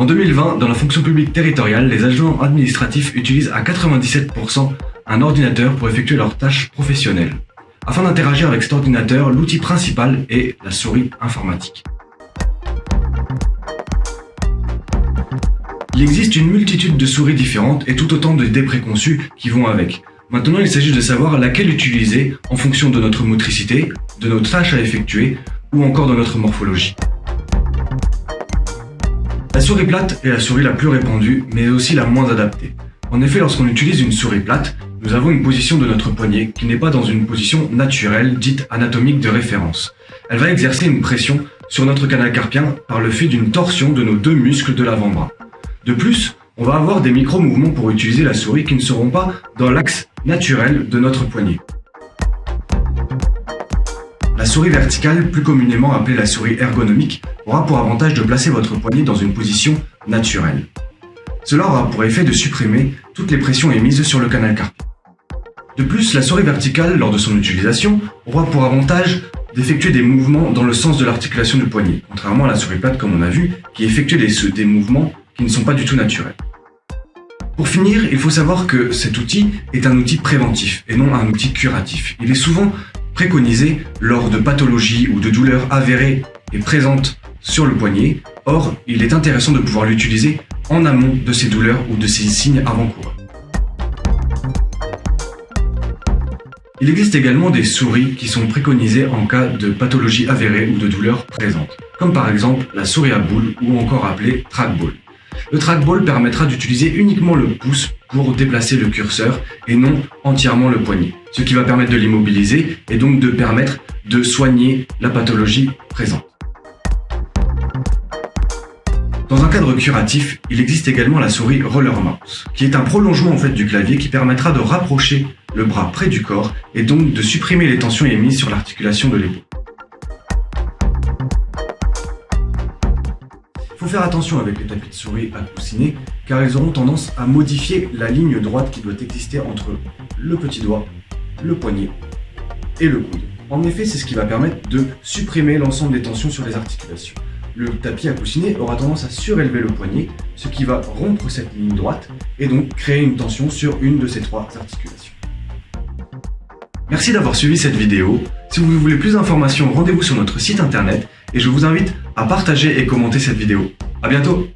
En 2020, dans la fonction publique territoriale, les agents administratifs utilisent à 97% un ordinateur pour effectuer leurs tâches professionnelles. Afin d'interagir avec cet ordinateur, l'outil principal est la souris informatique. Il existe une multitude de souris différentes et tout autant de dés préconçus qui vont avec. Maintenant, il s'agit de savoir laquelle utiliser en fonction de notre motricité, de nos tâches à effectuer ou encore de notre morphologie. La souris plate est la souris la plus répandue, mais aussi la moins adaptée. En effet, lorsqu'on utilise une souris plate, nous avons une position de notre poignet qui n'est pas dans une position naturelle, dite anatomique de référence. Elle va exercer une pression sur notre canal carpien par le fait d'une torsion de nos deux muscles de l'avant-bras. De plus, on va avoir des micro-mouvements pour utiliser la souris qui ne seront pas dans l'axe naturel de notre poignet. La souris verticale, plus communément appelée la souris ergonomique, aura pour avantage de placer votre poignet dans une position naturelle. Cela aura pour effet de supprimer toutes les pressions émises sur le canal carpien. De plus, la souris verticale, lors de son utilisation, aura pour avantage d'effectuer des mouvements dans le sens de l'articulation du poignet, contrairement à la souris plate comme on a vu, qui effectue des, des mouvements qui ne sont pas du tout naturels. Pour finir, il faut savoir que cet outil est un outil préventif et non un outil curatif. Il est souvent préconisé lors de pathologies ou de douleurs avérées et présentes sur le poignet. Or, il est intéressant de pouvoir l'utiliser en amont de ces douleurs ou de ces signes avant-coureurs. Il existe également des souris qui sont préconisées en cas de pathologie avérée ou de douleurs présentes, comme par exemple la souris à boule ou encore appelée trackball. Le trackball permettra d'utiliser uniquement le pouce pour déplacer le curseur et non entièrement le poignet, ce qui va permettre de l'immobiliser et donc de permettre de soigner la pathologie présente. Dans un cadre curatif, il existe également la souris Roller Mouse, qui est un prolongement en fait du clavier qui permettra de rapprocher le bras près du corps et donc de supprimer les tensions émises sur l'articulation de l'épaule. Faut faire attention avec les tapis de souris à coussiner, car ils auront tendance à modifier la ligne droite qui doit exister entre le petit doigt, le poignet et le coude. En effet, c'est ce qui va permettre de supprimer l'ensemble des tensions sur les articulations. Le tapis à coussiner aura tendance à surélever le poignet, ce qui va rompre cette ligne droite et donc créer une tension sur une de ces trois articulations. Merci d'avoir suivi cette vidéo. Si vous voulez plus d'informations, rendez-vous sur notre site internet et je vous invite à partager et commenter cette vidéo. A bientôt